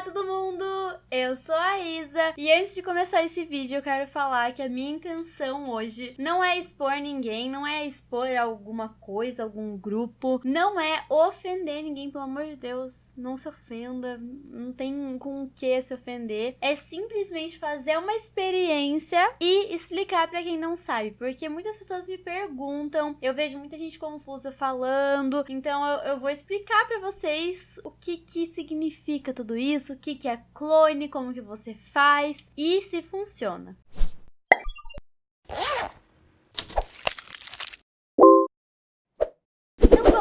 Olá todo mundo, eu sou a Isa. E antes de começar esse vídeo eu quero falar que a minha intenção hoje não é expor ninguém, não é expor alguma coisa, algum grupo, não é ofender ninguém, pelo amor de Deus, não se ofenda, não tem com o que se ofender, é simplesmente fazer uma experiência e explicar para quem não sabe, porque muitas pessoas me perguntam, eu vejo muita gente confusa falando, então eu, eu vou explicar para vocês o que que significa tudo tudo isso, o que, que é clone, como que você faz e se funciona.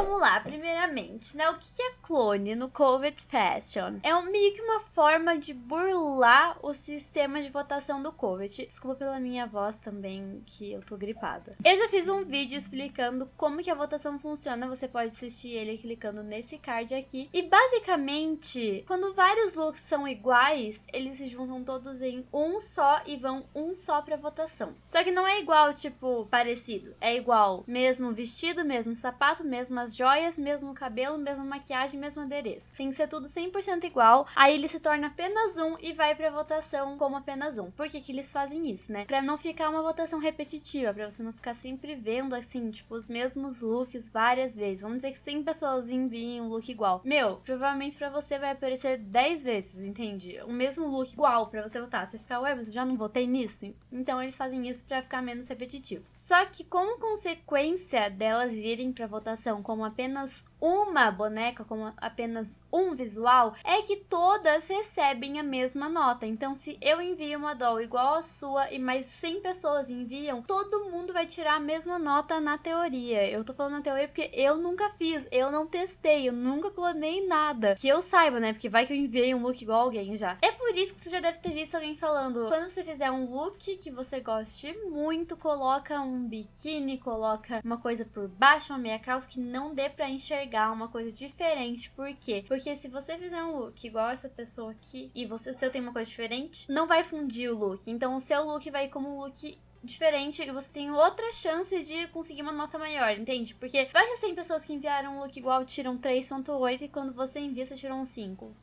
Vamos lá, primeiramente, né? O que é clone no Covid Fashion? É um, meio que uma forma de burlar o sistema de votação do Covid. Desculpa pela minha voz também, que eu tô gripada. Eu já fiz um vídeo explicando como que a votação funciona. Você pode assistir ele clicando nesse card aqui. E basicamente, quando vários looks são iguais, eles se juntam todos em um só e vão um só pra votação. Só que não é igual, tipo, parecido. É igual mesmo vestido, mesmo sapato, mesmo as joias, mesmo cabelo, mesma maquiagem, mesmo adereço. Tem que ser tudo 100% igual, aí ele se torna apenas um e vai pra votação como apenas um. Por que que eles fazem isso, né? Pra não ficar uma votação repetitiva, pra você não ficar sempre vendo, assim, tipo, os mesmos looks várias vezes. Vamos dizer que 100 pessoas enviem um look igual. Meu, provavelmente pra você vai aparecer 10 vezes, entende? O mesmo look igual pra você votar. Você fica, ué, mas eu já não votei nisso? Então eles fazem isso pra ficar menos repetitivo. Só que como consequência delas irem pra votação como apenas uma boneca, como apenas um visual, é que todas recebem a mesma nota. Então, se eu envio uma doll igual a sua e mais 100 pessoas enviam, todo mundo vai tirar a mesma nota na teoria. Eu tô falando na teoria porque eu nunca fiz, eu não testei, eu nunca clonei nada. Que eu saiba, né? Porque vai que eu enviei um look igual alguém já. É por isso que você já deve ter visto alguém falando, quando você fizer um look que você goste muito, coloca um biquíni, coloca uma coisa por baixo, uma meia calça que não dê pra enxergar uma coisa diferente. Por quê? Porque se você fizer um look igual essa pessoa aqui e você, o seu tem uma coisa diferente, não vai fundir o look. Então o seu look vai como um look diferente e você tem outra chance de conseguir uma nota maior, entende? Porque vai que 100 pessoas que enviaram um look igual tiram 3.8 e quando você envia você tirou um 5.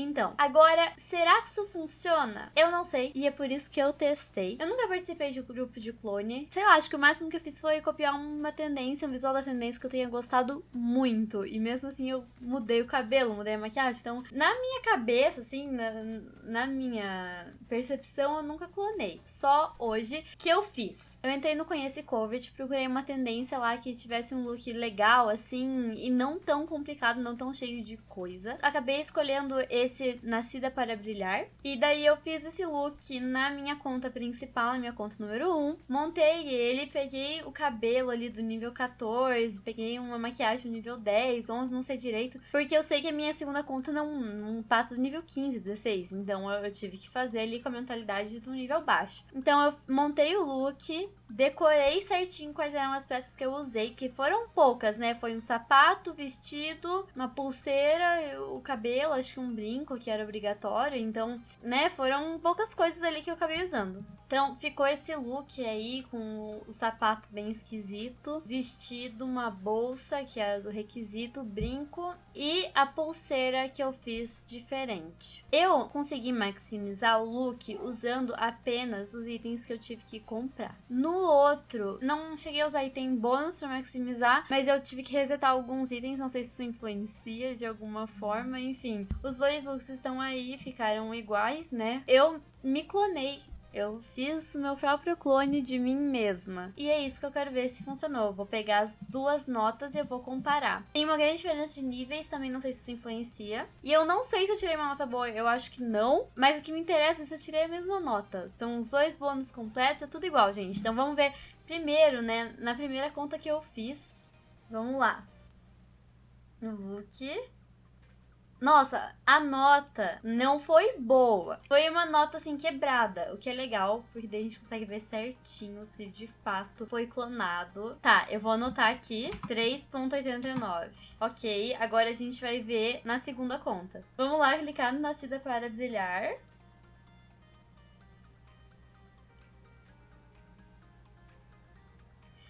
Então, agora, será que isso funciona? Eu não sei, e é por isso que eu testei. Eu nunca participei de um grupo de clone. Sei lá, acho que o máximo que eu fiz foi copiar uma tendência, um visual da tendência que eu tenha gostado muito. E mesmo assim, eu mudei o cabelo, mudei a maquiagem. Então, na minha cabeça, assim, na, na minha percepção, eu nunca clonei. Só hoje que eu fiz. Eu entrei no Conhece Covid, procurei uma tendência lá que tivesse um look legal, assim, e não tão complicado, não tão cheio de coisa. Acabei escolhendo esse esse Nascida para Brilhar. E daí eu fiz esse look na minha conta principal, na minha conta número 1. Montei ele, peguei o cabelo ali do nível 14, peguei uma maquiagem do nível 10, 11, não sei direito. Porque eu sei que a minha segunda conta não, não passa do nível 15, 16. Então eu, eu tive que fazer ali com a mentalidade do nível baixo. Então eu montei o look, decorei certinho quais eram as peças que eu usei, que foram poucas, né? Foi um sapato, vestido, uma pulseira, o cabelo, acho que um brinco que era obrigatório. Então, né, foram poucas coisas ali que eu acabei usando. Então, ficou esse look aí com o sapato bem esquisito, vestido, uma bolsa que era do requisito, brinco e a pulseira que eu fiz diferente. Eu consegui maximizar o look usando apenas os itens que eu tive que comprar. No outro, não cheguei a usar item bônus para maximizar, mas eu tive que resetar alguns itens, não sei se isso influencia de alguma forma, enfim. Os dois looks estão aí, ficaram iguais, né? Eu me clonei eu fiz meu próprio clone de mim mesma. E é isso que eu quero ver se funcionou. Vou pegar as duas notas e eu vou comparar. Tem uma grande diferença de níveis, também não sei se isso influencia. E eu não sei se eu tirei uma nota boa, eu acho que não. Mas o que me interessa é se eu tirei a mesma nota. São os dois bônus completos, é tudo igual, gente. Então vamos ver primeiro, né, na primeira conta que eu fiz. Vamos lá. No look. Nossa, a nota não foi boa. Foi uma nota, assim, quebrada. O que é legal, porque daí a gente consegue ver certinho se de fato foi clonado. Tá, eu vou anotar aqui. 3.89. Ok, agora a gente vai ver na segunda conta. Vamos lá clicar no Nascida para Brilhar.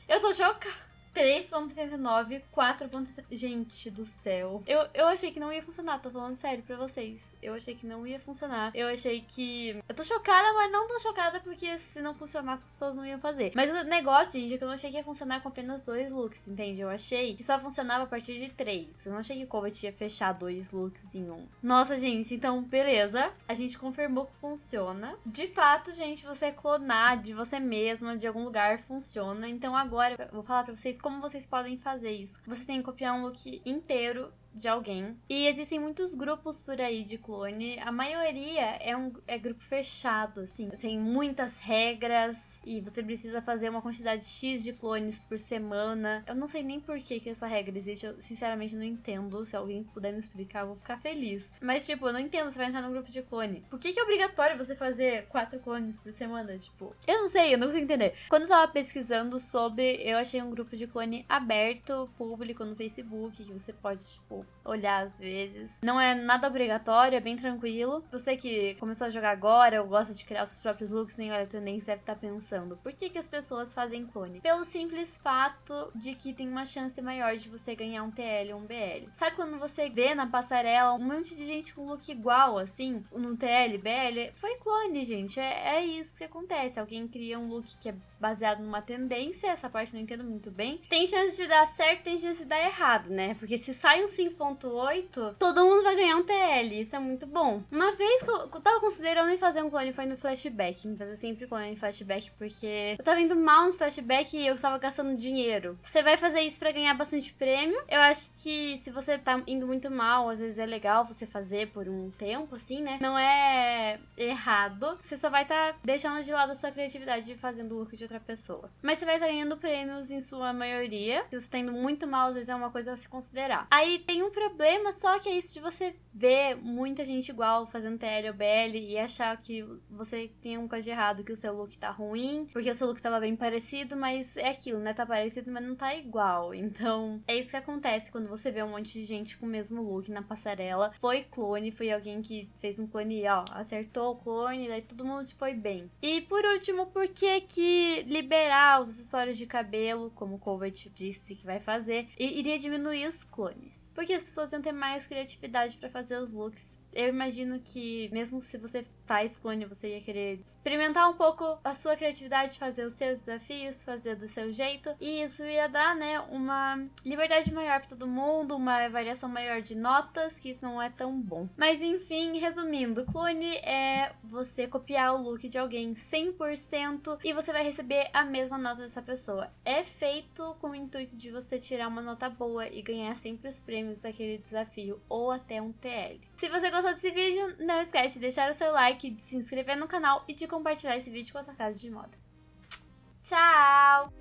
Eu tô chocada. 3.89, 4. Gente do céu. Eu, eu achei que não ia funcionar, tô falando sério pra vocês. Eu achei que não ia funcionar. Eu achei que. Eu tô chocada, mas não tô chocada porque se não funcionar, as pessoas não iam fazer. Mas o negócio, gente, é que eu não achei que ia funcionar com apenas dois looks, entende? Eu achei que só funcionava a partir de três. Eu não achei que o Covet ia fechar dois looks em um. Nossa, gente, então, beleza. A gente confirmou que funciona. De fato, gente, você clonar de você mesma, de algum lugar, funciona. Então agora vou falar pra vocês como vocês podem fazer isso. Você tem que copiar um look inteiro de alguém. E existem muitos grupos por aí de clone. A maioria é um é grupo fechado, assim. Tem muitas regras e você precisa fazer uma quantidade X de clones por semana. Eu não sei nem por que, que essa regra existe. Eu sinceramente não entendo. Se alguém puder me explicar, eu vou ficar feliz. Mas, tipo, eu não entendo. Você vai entrar num grupo de clone. Por que, que é obrigatório você fazer quatro clones por semana? Tipo, eu não sei, eu não consigo entender. Quando eu tava pesquisando sobre, eu achei um grupo de clone aberto, público no Facebook, que você pode, tipo, olhar às vezes. Não é nada obrigatório, é bem tranquilo. Você que começou a jogar agora ou gosta de criar seus próprios looks, nem olha a tendência, deve estar tá pensando: por que, que as pessoas fazem clone? Pelo simples fato de que tem uma chance maior de você ganhar um TL ou um BL. Sabe quando você vê na passarela um monte de gente com look igual, assim, no TL, BL? Foi clone, gente. É, é isso que acontece. Alguém cria um look que é baseado numa tendência, essa parte não entendo muito bem. Tem chance de dar certo, tem chance de dar errado, né? Porque se sai um 5.8, todo mundo vai ganhar um TL, isso é muito bom. Uma vez que eu, tava considerando em fazer um clone foi no flashback, me fazer sempre clone em flashback, porque eu tava indo mal no flashback e eu tava gastando dinheiro. Você vai fazer isso para ganhar bastante prêmio. Eu acho que se você tá indo muito mal, às vezes é legal você fazer por um tempo, assim, né? Não é errado. Você só vai estar tá deixando de lado a sua criatividade fazendo look de outra pessoa. Mas você vai estar ganhando prêmios em sua maioria. Se você tá indo muito mal, às vezes é uma coisa a se considerar. Aí tem um problema, só que é isso de você ver muita gente igual fazendo TL ou BL e achar que você tem um coisa de errado, que o seu look tá ruim, porque o seu look tava bem parecido, mas é aquilo, né? Tá parecido, mas não tá igual. Então, é isso que acontece quando você vê um monte de gente com o mesmo look na passarela. Foi clone, foi alguém que fez um clone, ó, acertou o clone, daí todo mundo foi bem. E por último, por que que liberar os acessórios de cabelo, como o Covet disse que vai fazer, e iria diminuir os clones. Porque as pessoas iam ter mais criatividade para fazer os looks. Eu imagino que, mesmo se você faz clone, você ia querer experimentar um pouco a sua criatividade, fazer os seus desafios, fazer do seu jeito. E isso ia dar, né, uma liberdade maior para todo mundo, uma variação maior de notas, que isso não é tão bom. Mas enfim, resumindo, clone é você copiar o look de alguém 100% e você vai receber a mesma nota dessa pessoa. É feito com o intuito de você tirar uma nota boa e ganhar sempre os prêmios daquele desafio ou até um TL. Se você gostou desse vídeo, não esquece de deixar o seu like, de se inscrever no canal e de compartilhar esse vídeo com a sua casa de moda. Tchau!